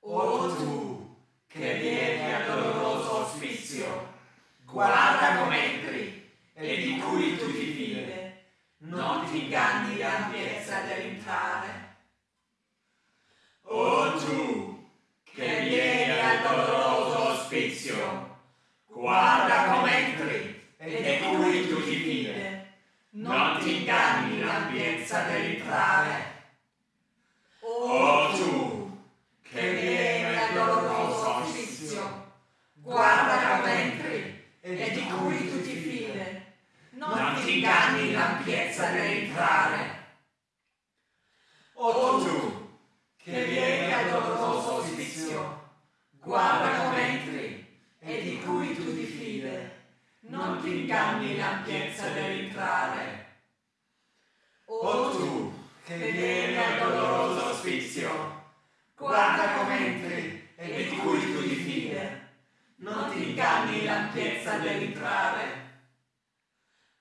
O tu, che vieni al doloroso ospizio, guarda come entri e di cui tu ti fide, non ti inganni l'ampiezza dell'entrare. O tu, che vieni al doloroso ospizio, guarda come entri e di cui tu ti fide, non ti inganni l'ampiezza dell'entrare. O tu, che vieni al doloroso ospizio, guarda come entri e di cui tu ti fide, non ti inganni l'ampiezza dell'entrare. O tu, che vieni al doloroso ospizio, guarda come entri e di cui tu ti fide, non ti inganni l'ampiezza dell'entrare. O tu, che vieni al doloroso inganni l'ampiezza dell'entrare.